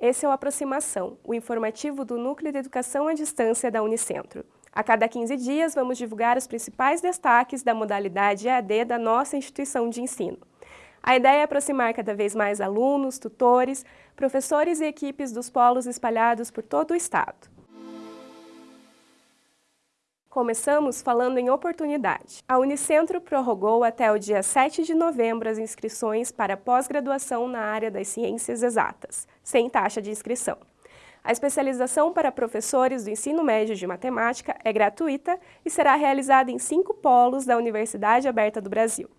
Esse é o Aproximação, o informativo do Núcleo de Educação à Distância da Unicentro. A cada 15 dias, vamos divulgar os principais destaques da modalidade EAD da nossa instituição de ensino. A ideia é aproximar cada vez mais alunos, tutores, professores e equipes dos polos espalhados por todo o estado. Começamos falando em oportunidade. A Unicentro prorrogou até o dia 7 de novembro as inscrições para pós-graduação na área das ciências exatas, sem taxa de inscrição. A especialização para professores do ensino médio de matemática é gratuita e será realizada em cinco polos da Universidade Aberta do Brasil.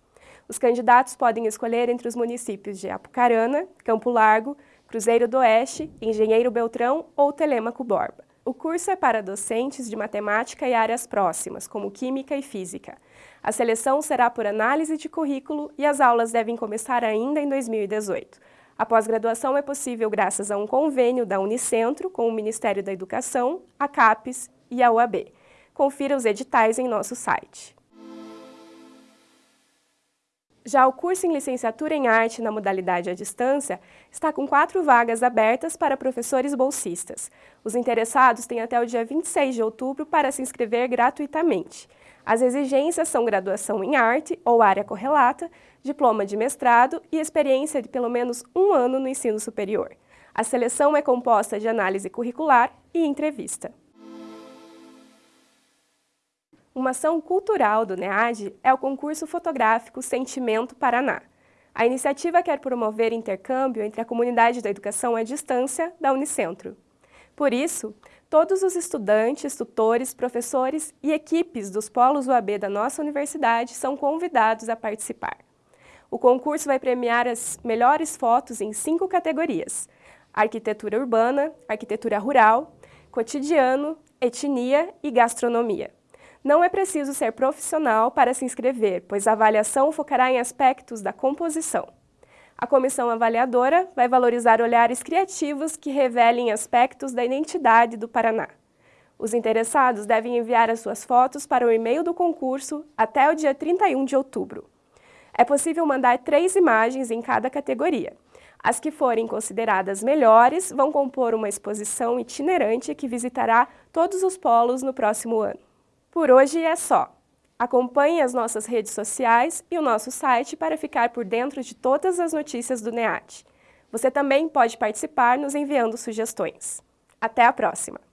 Os candidatos podem escolher entre os municípios de Apucarana, Campo Largo, Cruzeiro do Oeste, Engenheiro Beltrão ou Telêmaco Borba. O curso é para docentes de matemática e áreas próximas, como química e física. A seleção será por análise de currículo e as aulas devem começar ainda em 2018. A pós-graduação é possível graças a um convênio da Unicentro com o Ministério da Educação, a CAPES e a UAB. Confira os editais em nosso site. Já o curso em licenciatura em arte na modalidade à distância está com quatro vagas abertas para professores bolsistas. Os interessados têm até o dia 26 de outubro para se inscrever gratuitamente. As exigências são graduação em arte ou área correlata, diploma de mestrado e experiência de pelo menos um ano no ensino superior. A seleção é composta de análise curricular e entrevista. Uma ação cultural do NEAD é o concurso fotográfico Sentimento Paraná. A iniciativa quer promover intercâmbio entre a comunidade da educação à distância da Unicentro. Por isso, todos os estudantes, tutores, professores e equipes dos polos UAB da nossa universidade são convidados a participar. O concurso vai premiar as melhores fotos em cinco categorias: arquitetura urbana, arquitetura rural, cotidiano, etnia e gastronomia. Não é preciso ser profissional para se inscrever, pois a avaliação focará em aspectos da composição. A comissão avaliadora vai valorizar olhares criativos que revelem aspectos da identidade do Paraná. Os interessados devem enviar as suas fotos para o e-mail do concurso até o dia 31 de outubro. É possível mandar três imagens em cada categoria. As que forem consideradas melhores vão compor uma exposição itinerante que visitará todos os polos no próximo ano. Por hoje é só. Acompanhe as nossas redes sociais e o nosso site para ficar por dentro de todas as notícias do NEAT. Você também pode participar nos enviando sugestões. Até a próxima!